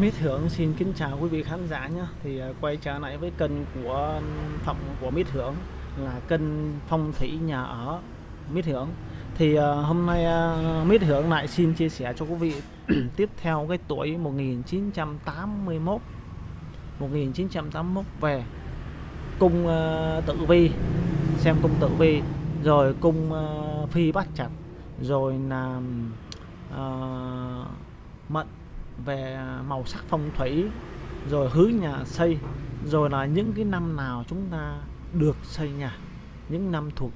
Mít Hưởng xin kính chào quý vị khán giả nhé. Thì à, quay trở lại với kênh của phòng của Mít Hưởng là kênh phong thủy nhà ở Mít Hưởng Thì à, hôm nay à, Mít Hưởng lại xin chia sẻ cho quý vị tiếp theo cái tuổi 1981 1981 về cung tự tử vi xem cung tử vi rồi cung phi bắt chặt rồi là uh, mận về à, màu sắc phong thủy, rồi hứa nhà xây, rồi là những cái năm nào chúng ta được xây nhà, những năm thuộc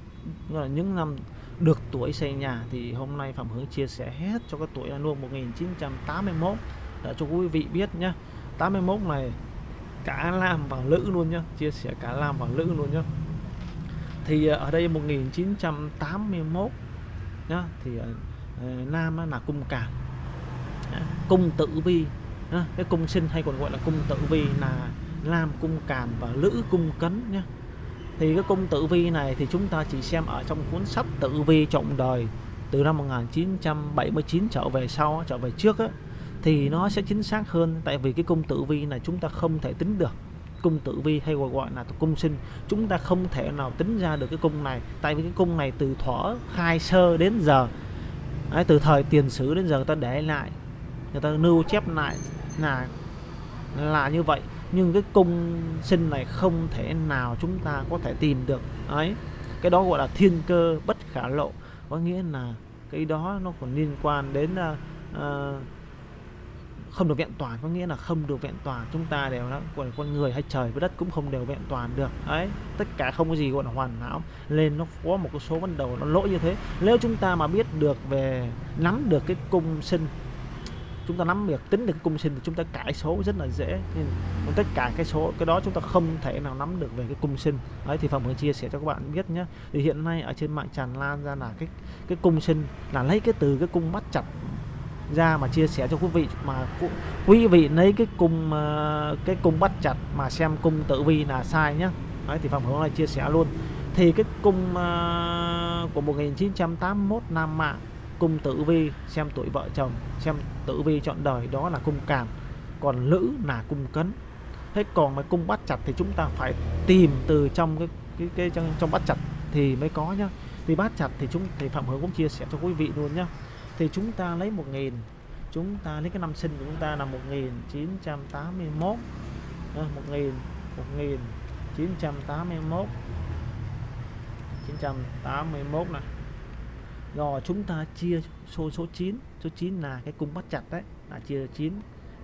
là những năm được tuổi xây nhà, thì hôm nay Phạm Hướng chia sẻ hết cho cái tuổi là luôn 1981 để cho quý vị biết nhá. 81 này, cả nam và nữ luôn nhá, chia sẻ cả nam và nữ luôn nhá. Thì à, ở đây 1981 nhá, thì à, nam là cung càn cung tử vi. Cái cung sinh hay còn gọi là cung tử vi là nam cung càn và nữ cung cấn nhé thì cái cung tử vi này thì chúng ta chỉ xem ở trong cuốn sách tử vi trọng đời từ năm 1979 trở về sau trở về trước á, thì nó sẽ chính xác hơn. Tại vì cái cung tử vi này chúng ta không thể tính được. Cung tử vi hay gọi gọi là cung sinh chúng ta không thể nào tính ra được cái cung này. Tại vì cái cung này từ thuở khai sơ đến giờ. Ấy, từ thời tiền sử đến giờ người ta để lại người ta lưu chép lại là là như vậy. Nhưng cái cung sinh này không thể nào chúng ta có thể tìm được. Ấy cái đó gọi là thiên cơ bất khả lộ. Có nghĩa là cái đó nó còn liên quan đến uh, không được vẹn toàn. Có nghĩa là không được vẹn toàn. Chúng ta đều đó còn con người hay trời với đất cũng không đều vẹn toàn được. Ấy tất cả không có gì gọi là hoàn hảo. Lên nó có một cái số vấn đầu nó lỗi như thế. Nếu chúng ta mà biết được về nắm được cái cung sinh chúng ta nắm được tính được cung sinh thì chúng ta cải số rất là dễ. Nên tất cả cái số cái đó chúng ta không thể nào nắm được về cái cung sinh. Đấy thì phòng hướng chia sẻ cho các bạn biết nhé. Thì hiện nay ở trên mạng tràn lan ra là cái cái cung sinh là lấy cái từ cái cung bắt chặt ra mà chia sẻ cho quý vị mà quý vị lấy cái cung ờ, cái cung bắt chặt mà xem cung tử vi là sai nhá đấy thì phòng hướng này chia sẻ luôn. Thì cái cung uh, của 1981 Nam Mạng cung tử vi xem tuổi vợ chồng xem tử vi chọn đời đó là cung càn còn nữ là cung cấn. Thế còn mà cung bắt chặt thì chúng ta phải tìm từ trong cái cái, cái trong, trong bắt chặt thì mới có nhá. Thì bắt chặt thì chúng thì phạm hướng cũng chia sẻ cho quý vị luôn nhá. Thì chúng ta lấy một nghìn chúng ta lấy cái năm sinh của chúng ta là 1981 1000 1981 981 này rồi chúng ta chia số số 9 số 9 là cái cung bắt chặt đấy là chia 9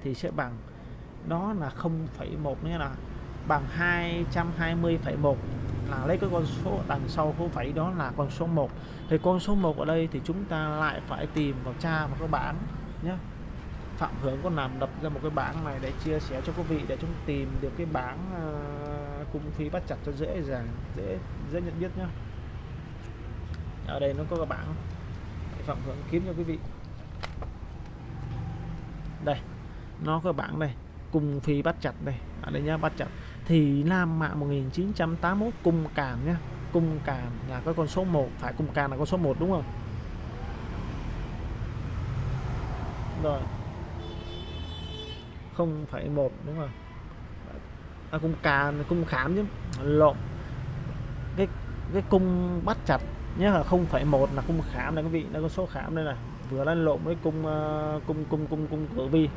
thì sẽ bằng đó là 0,1 nghĩa là bằng 220,1 là lấy cái con số đằng sau không phẩy đó là con số 1 thì con số 1 ở đây thì chúng ta lại phải tìm vào tra vào cái bảng nhé. Phạm Hướng có làm đập ra một cái bảng này để chia sẻ cho quý vị để chúng tìm được cái bảng uh, cung phí bắt chặt cho dễ dàng dễ dễ nhận biết nhé ở đây nó có cái bảng Phạm Hướng kiếm cho quý vị. Đây nó có bảng đây cung phi bắt chặt đây. Ở đây nhá bắt chặt. Thì Nam Mạng 1981 cung càn nhá. Cung càn là cái con số 1 phải cung càn là con số 1 đúng không? Rồi. Không phải một đúng không? À, cung càn cung khảm chứ. Lộn. Cái cái cung bắt chặt nhé là không phải một là cung khảm này quý vị đây có số khảm đây này. Vừa lên lộn với cung uh, cung cung cung cung cửa vi.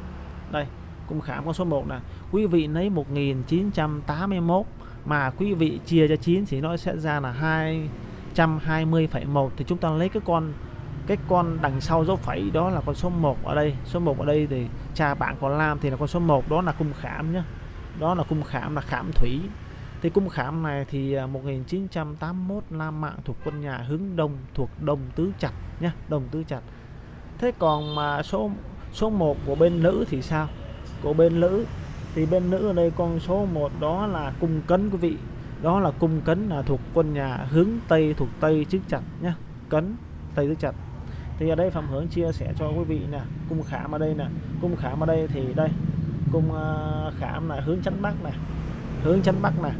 Đây cung khảm con số 1 là quý vị lấy 1981 mà quý vị chia cho 9 thì nó sẽ ra là 220,1 thì chúng ta lấy cái con cái con đằng sau dấu phẩy đó là con số 1 ở đây. Số 1 ở đây thì cha bạn còn làm thì là con số 1 đó là cung khảm nhé đó là cung khảm là khảm thủy thì cung khảm này thì à, 1981 la Mạng thuộc quân nhà hướng đông thuộc đồng Tứ Chặt nhé đồng Tứ Chặt. Thế còn mà số số 1 của bên nữ thì sao? Của bên nữ thì bên nữ ở đây con số 1 đó là cung cấn quý vị. Đó là cung cấn là thuộc quân nhà hướng Tây thuộc Tây tứ chặt nhé cấn Tây tứ chặt. Thì ở đây Phạm Hướng chia sẻ cho quý vị nè, cung khảm ở đây nè, cung khảm ở đây thì đây, cung à, khảm là hướng chánh Bắc này hướng chánh Bắc này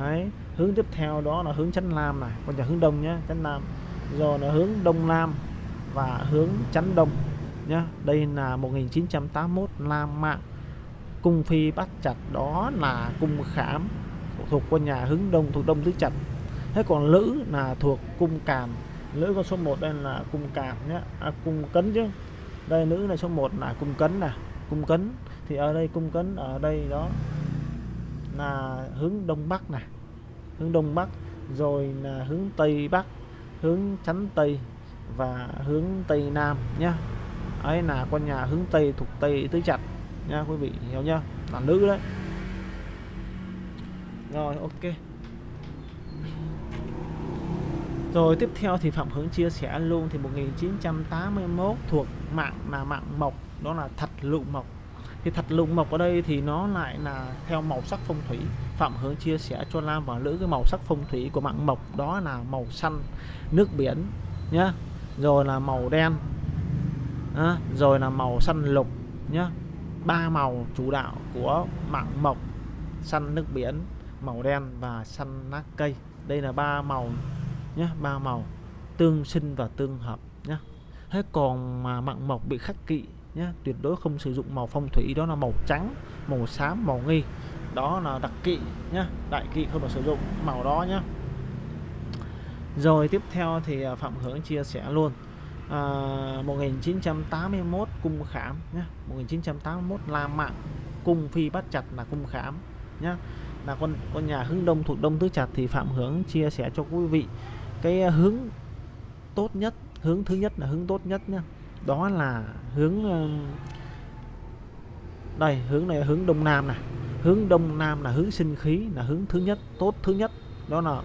Đấy. hướng tiếp theo đó là hướng chắn Nam này. Còn nhà hướng Đông nhé chắn Nam rồi là hướng Đông Nam và hướng chắn Đông nhá. Đây là 1981 Nam Mạng cung phi bắt chặt đó là cung khảm thuộc quân nhà hướng đông thuộc đông tứ chặt. thế còn lữ là thuộc cung càn lữ con số 1 đây là cung càn nhé à, cung cấn chứ. Đây nữ là số 1 là cung cấn nè cung cấn. Thì ở đây cung cấn ở đây đó là hướng đông bắc này hướng đông bắc, rồi là hướng tây bắc, hướng chắn tây và hướng tây nam nhá. Ấy là con nhà hướng tây thuộc tây tứ chặt nha quý vị hiểu nhá. Là nữ đấy. Rồi, ok. Rồi, tiếp theo thì Phạm Hướng chia sẻ luôn thì 1981 thuộc mạng là mạng mộc, đó là thật lụ mộc thì thạch lụ mộc ở đây thì nó lại là theo màu sắc phong thủy. Phạm Hướng chia sẻ cho Lam và nữ cái màu sắc phong thủy của mạng mộc đó là màu xanh nước biển nhá. Rồi là màu đen à, rồi là màu xanh lục nhá. Ba màu chủ đạo của mạng mộc xanh nước biển màu đen và xanh lá cây. Đây là ba màu nhé ba màu tương sinh và tương hợp nhé thế còn mà mặn mộc bị khắc kỵ nhé tuyệt đối không sử dụng màu phong thủy đó là màu trắng màu xám màu nghi. Đó là đặc kỵ nhé đại kỵ không được sử dụng màu đó nhé rồi tiếp theo thì à, Phạm Hướng chia sẻ luôn. À, 1981 cung khảm nhé 1981 La Mạng cung phi bắt chặt là cung khảm nhé là con con nhà hướng đông thuộc đông tứ chặt thì Phạm Hướng chia sẻ cho quý vị cái à, hướng tốt nhất hướng thứ nhất là hướng tốt nhất nhé đó là hướng ờ, đây, hướng này hướng đông nam này hướng đông nam là hướng sinh khí, là hướng thứ nhất, tốt thứ nhất. Đó là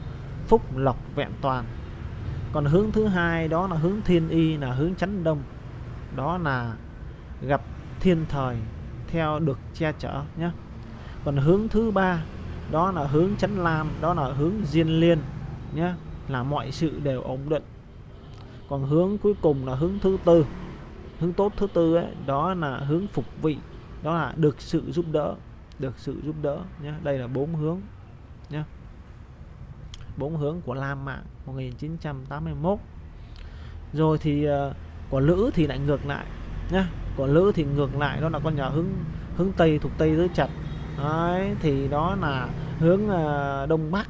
phúc lộc vẹn toàn. Còn hướng thứ hai, đó là hướng thiên y, là hướng chánh đông. Đó là gặp thiên thời theo được che chở nhé còn hướng thứ ba, đó là hướng chánh lam, đó là hướng diên liên nhé là mọi sự đều ổn định. Còn hướng cuối cùng là hướng thứ tư hướng tốt. Thứ tư ấy đó là hướng phục vị. Đó là được sự giúp đỡ được sự giúp đỡ nhé đây là bốn hướng nhé bốn hướng của Lam Mạng 1981 rồi thì ờ, uh, của Lữ thì lại ngược lại nhá. Của Lữ thì ngược lại đó là con nhà hướng hướng Tây thuộc Tây tứ chặt đấy thì đó là hướng uh, Đông Bắc.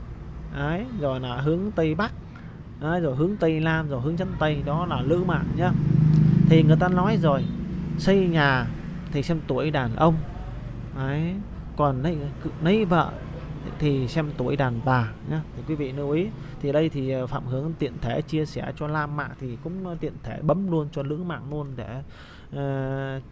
Đấy rồi là hướng tây bắc. Đấy, rồi hướng tây nam rồi hướng chân tây. Đó là lữ mạng nhá thì người ta nói rồi xây nhà thì xem tuổi đàn ông. Đấy còn lấy lấy vợ thì xem tuổi đàn bà nhá. Thì quý vị lưu ý thì đây thì ờ, phạm hướng tiện thể chia sẻ cho lam mạng thì cũng ờ, tiện thể bấm luôn cho nữ mạng luôn để uh,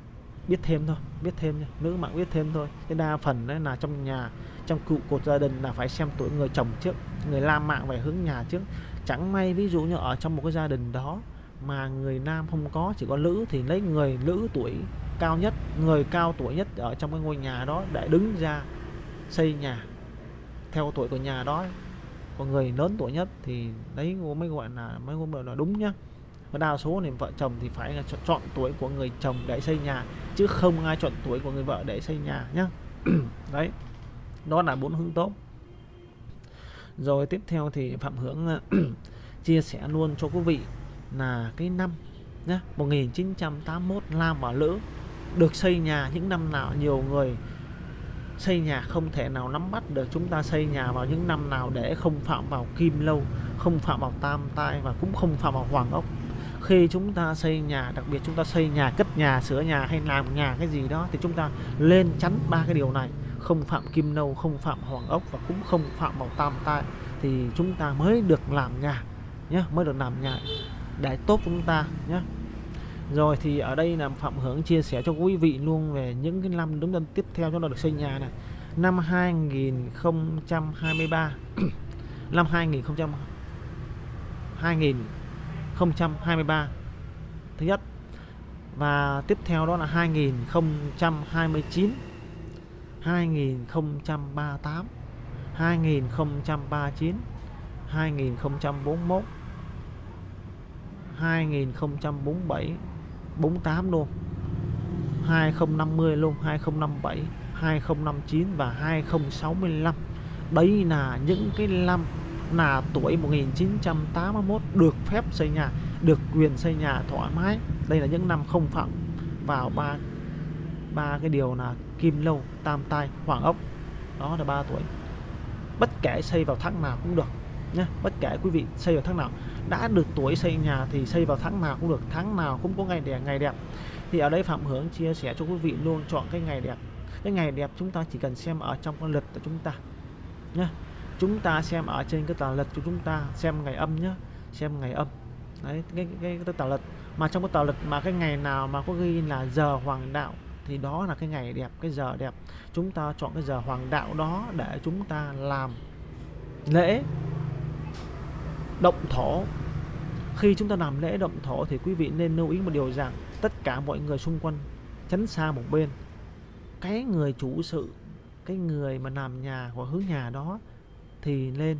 biết thêm thôi biết thêm nha. Nữ mạng biết thêm thôi. Cái đa phần đấy là trong nhà trong cụ cột gia đình là phải xem tuổi người chồng trước người lam mạng phải hướng nhà trước. Chẳng may ví dụ như ở trong một cái gia đình đó mà người nam không có, chỉ có nữ thì lấy người nữ tuổi cao nhất, người cao tuổi nhất ở trong cái ngôi nhà đó để đứng ra xây nhà. Theo tuổi của nhà đó, còn người lớn tuổi nhất thì đấy mới gọi là mới gọi là đúng nhá. Và đa số thì vợ chồng thì phải là chọn tuổi của người chồng để xây nhà, chứ không ai chọn tuổi của người vợ để xây nhà nhá. Đấy, đó là bốn hướng tốt. Rồi tiếp theo thì phạm hướng à, chia sẻ luôn cho quý vị là cái năm nhá 1981 Lam và Lữ được xây nhà những năm nào, nhiều người xây nhà không thể nào nắm bắt được. Chúng ta xây nhà vào những năm nào để không phạm vào kim lâu, không phạm vào tam tai và cũng không phạm vào hoàng ốc. Khi chúng ta xây nhà, đặc biệt chúng ta xây nhà cất nhà, sửa nhà hay làm nhà cái gì đó thì chúng ta lên chắn ba cái điều này. Không phạm kim nâu không phạm hoàng ốc và cũng không phạm vào tam tai thì chúng ta mới được làm nhà nhé mới được làm nhà để tốt chúng ta nhé. Rồi thì ở đây là Phạm Hướng chia sẻ cho quý vị luôn về những cái năm đúng tân tiếp theo cho nó được xây nhà này. Năm 2023 năm 2000 2023 thứ nhất. Và tiếp theo đó là 2029 2038 2039 2041 2047 48 luôn. 2050 luôn 2057 2059 và 2065 đấy là những cái năm là tuổi 1981 được phép xây nhà, được quyền xây nhà thoải mái. Đây là những năm không phạm vào ba ba cái điều là kim lâu, tam tai, hoàng ốc. Đó là ba tuổi. Bất kể xây vào tháng nào cũng được nhé. Bất kể quý vị xây vào tháng nào đã được tuổi xây nhà thì xây vào tháng nào cũng được tháng nào cũng có ngày đẹp ngày đẹp. Thì ở đây phạm hướng chia sẻ cho quý vị luôn chọn cái ngày đẹp. Cái ngày đẹp chúng ta chỉ cần xem ở trong con lịch của chúng ta nhé chúng ta xem ở trên cái tờ lịch của chúng ta xem ngày âm nhé xem ngày âm. Đấy cái cái, cái tờ lịch. Mà trong cái tờ lịch mà cái ngày nào mà có ghi là giờ hoàng đạo thì đó là cái ngày đẹp cái giờ đẹp. Chúng ta chọn cái giờ hoàng đạo đó để chúng ta làm lễ động thổ. Khi chúng ta làm lễ động thổ thì quý vị nên lưu ý một điều rằng tất cả mọi người xung quanh tránh xa một bên. Cái người chủ sự, cái người mà làm nhà hoặc hướng nhà đó thì lên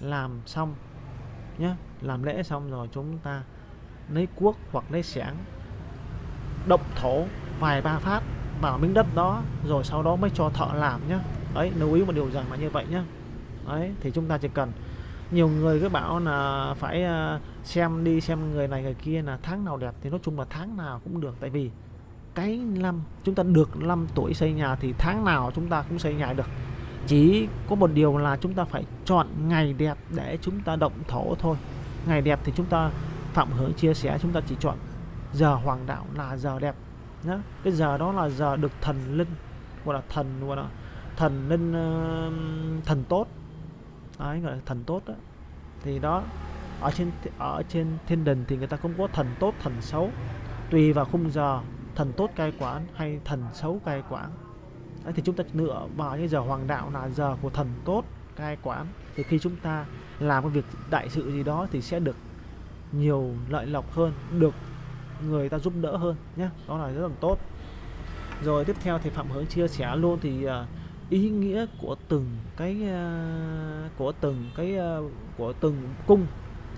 làm xong nhé làm lễ xong rồi chúng ta lấy cuốc hoặc lấy xẻng, động thổ, vài ba phát vào miếng đất đó rồi sau đó mới cho thợ làm nhé đấy, lưu ý một điều rằng là như vậy nhé đấy, thì chúng ta chỉ cần nhiều người cứ bảo là phải ờ, xem đi xem người này người kia là tháng nào đẹp thì nói chung là tháng nào cũng được. Tại vì cái năm chúng ta được 5 tuổi xây nhà thì tháng nào chúng ta cũng xây nhà được. Chỉ có một điều là chúng ta phải chọn ngày đẹp để chúng ta động thổ thôi. Ngày đẹp thì chúng ta phạm hướng chia sẻ chúng ta chỉ chọn giờ hoàng đạo là giờ đẹp nhá. Cái giờ đó là giờ được thần linh gọi là thần gọi là thần linh uh, thần tốt đấy gọi là thần tốt đó. thì đó ở trên ở trên thiên đình thì người ta cũng có thần tốt thần xấu. Tùy vào khung giờ thần tốt cai quản hay thần xấu cai quản. Đấy, thì chúng ta lựa vào những giờ hoàng đạo là giờ của thần tốt cai quản. Thì khi chúng ta làm cái việc đại sự gì đó thì sẽ được nhiều lợi lộc hơn được người ta giúp đỡ hơn nhé đó là rất là tốt. Rồi tiếp theo thì phạm hướng chia sẻ luôn thì uh, ý nghĩa của từng cái ờ, của từng cái ờ, của từng cung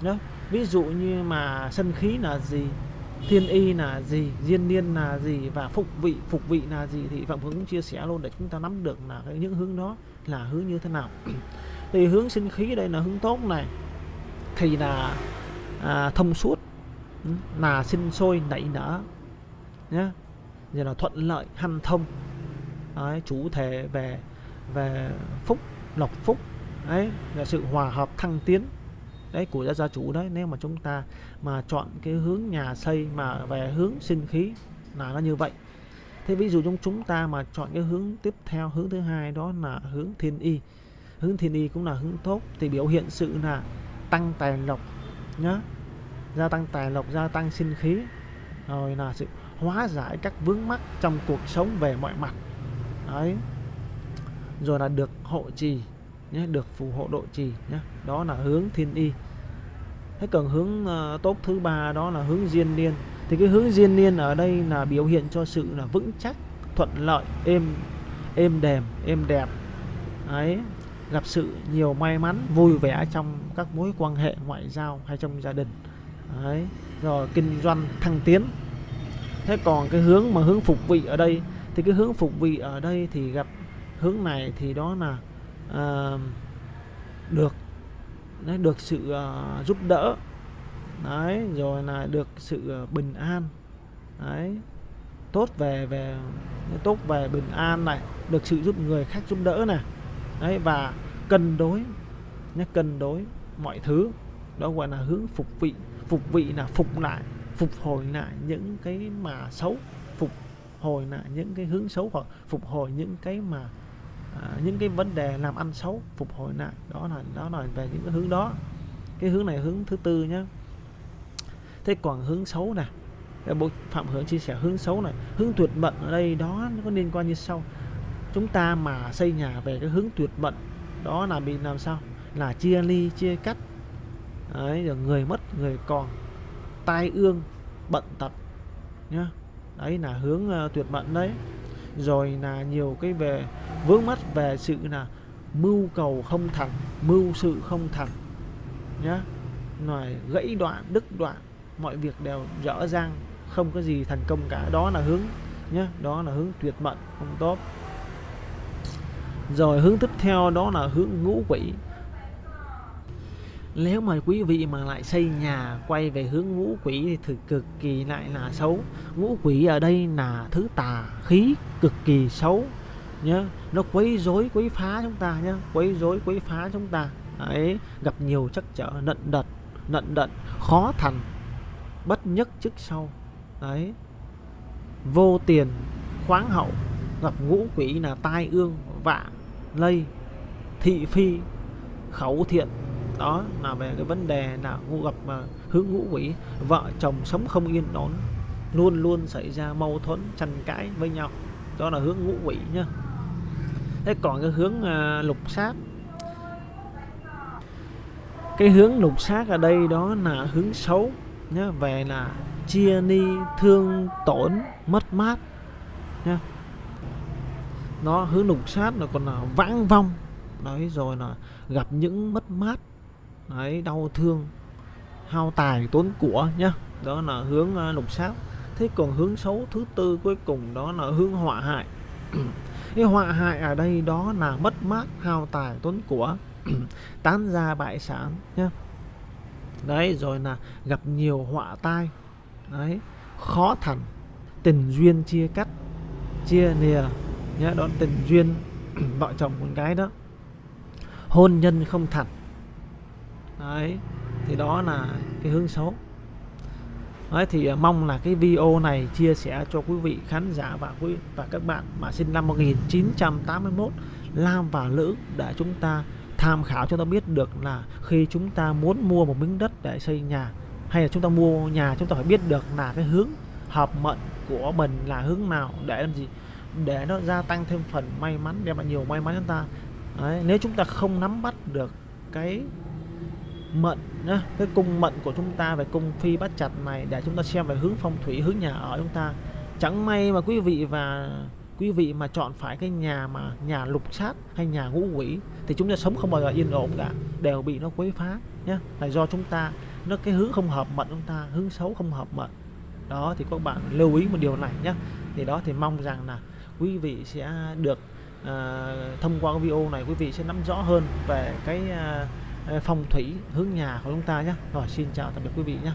đó ví dụ như mà sân khí là gì thiên y là gì diên niên là gì và phục vị phục vị là gì thì phạm hướng cũng chia sẻ luôn để chúng ta nắm được là cái những hướng đó là hướng như thế nào. Thì hướng sinh khí đây là hướng tốt này thì là à, thông suốt ừ, là sinh sôi nảy nở nhé giờ là thuận lợi hanh thông đấy, chủ thể về về phúc lộc phúc. Đấy là sự hòa hợp thăng tiến đấy của gia gia chủ đấy. Nếu mà chúng ta mà chọn cái hướng nhà xây mà về hướng sinh khí là nó như vậy. Thế ví dụ chúng chúng ta mà chọn cái hướng tiếp theo hướng thứ hai đó là hướng thiên y. Hướng thiên y cũng là hướng tốt thì biểu hiện sự là tăng tài lộc nhá. Gia tăng tài lộc gia tăng sinh khí. Rồi là sự hóa giải các vướng mắc trong cuộc sống về mọi mặt đấy. Rồi là được hộ trì nhé được phù hộ độ trì nhé. Đó là hướng thiên y. Thế còn hướng uh, tốt thứ ba đó là hướng diên niên. Thì cái hướng diên niên ở đây là biểu hiện cho sự là vững chắc thuận lợi êm êm đềm êm đẹp. Ấy gặp sự nhiều may mắn vui vẻ trong các mối quan hệ ngoại giao hay trong gia đình. Đấy. Rồi kinh doanh thăng tiến. Thế còn cái hướng mà hướng phục vị ở đây thì cái hướng phục vị ở đây thì gặp hướng này thì đó là uh, được đấy, được sự uh, giúp đỡ. Đấy rồi là được sự uh, bình an. Đấy tốt về về tốt về bình an này được sự giúp người khác giúp đỡ này. Đấy và cân đối nhé cân đối mọi thứ. Đó gọi là hướng phục vị. Phục vị là phục lại phục hồi lại những cái mà xấu hồi lại những cái hướng xấu hoặc phục hồi những cái mà à, những cái vấn đề làm ăn xấu phục hồi lại đó là đó là về những cái hướng đó. Cái hướng này hướng thứ tư nhé thế còn hướng xấu này bộ phạm hướng chia sẻ hướng xấu này hướng tuyệt mệnh ở đây đó nó có liên quan như sau. Chúng ta mà xây nhà về cái hướng tuyệt mệnh đó là bị làm sao? Là chia ly chia cắt. Đấy rồi người mất người còn tai ương bận tật nhá đấy là hướng uh, tuyệt mệnh đấy. Rồi là nhiều cái về vướng mắt về sự là mưu cầu không thành mưu sự không thành nhá. Ngoài gãy đoạn đứt đoạn mọi việc đều dở dang không có gì thành công cả. Đó là hướng nhá đó là hướng tuyệt mệnh không tốt. Rồi hướng tiếp theo đó là hướng ngũ quỷ nếu mà quý vị mà lại xây nhà, quay về hướng ngũ quỷ thì thực cực kỳ lại là xấu. Ngũ quỷ ở đây là thứ tà khí cực kỳ xấu, nhá. Nó quấy rối, quấy phá chúng ta nhá, quấy rối, quấy phá chúng ta. Đấy, gặp nhiều trắc trở, nận đật, nận đận, khó thành, bất nhất trước sau. Đấy. Vô tiền, khoáng hậu, gặp ngũ quỷ là tai ương, vạ, lây, thị phi, khẩu thiện đó là về cái vấn đề là ngũ gặp mà hướng ngũ quỷ. Vợ chồng sống không yên ổn luôn luôn xảy ra mâu thuẫn tranh cãi với nhau. Đó là hướng ngũ quỷ nhá. Thế còn cái hướng à, lục sát. Cái hướng lục sát ở đây đó là hướng xấu nhá về là chia ni thương tổn mất mát nhá. Nó hướng lục sát là còn là vãng vong. Đấy rồi là gặp những mất mát đấy đau thương hao tài tốn của nhá. Đó là hướng uh, lục sát thế còn hướng xấu thứ tư cuối cùng đó là hướng họa hại. Cái họa hại ở đây đó là mất mát hao tài tốn của tán gia bại sản nhá. Đấy rồi là gặp nhiều họa tai. Đấy khó thành. Tình duyên chia cắt chia lìa nhá. Đó tình duyên vợ chồng con gái đó. Hôn nhân không thành đấy thì đó là cái hướng xấu. Đấy thì à, mong là cái video này chia sẻ cho quý vị khán giả và quý và các bạn mà sinh năm 1981 nam và nữ để chúng ta tham khảo cho ta biết được là khi chúng ta muốn mua một miếng đất để xây nhà hay là chúng ta mua nhà chúng ta phải biết được là cái hướng hợp mệnh của mình là hướng nào để làm gì? Để nó gia tăng thêm phần may mắn đem lại nhiều may mắn cho ta. Đấy, nếu chúng ta không nắm bắt được cái mệnh nhá, cái cung mệnh của chúng ta về cung phi bát chặt này để chúng ta xem về hướng phong thủy hướng nhà ở chúng ta. Chẳng may mà quý vị và quý vị mà chọn phải cái nhà mà nhà lục sát hay nhà ngũ quỷ thì chúng ta sống không bao giờ yên ổn cả đều bị nó quấy phá nhé là do chúng ta nó cái hướng không hợp mệnh chúng ta hướng xấu không hợp mệnh. Đó thì các bạn lưu ý một điều này nhé thì đó thì mong rằng là quý vị sẽ được uh, thông qua cái video này quý vị sẽ nắm rõ hơn về cái uh, phong thủy hướng nhà của chúng ta nhé. Rồi, xin chào tạm biệt quý vị nhé.